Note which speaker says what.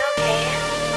Speaker 1: okay?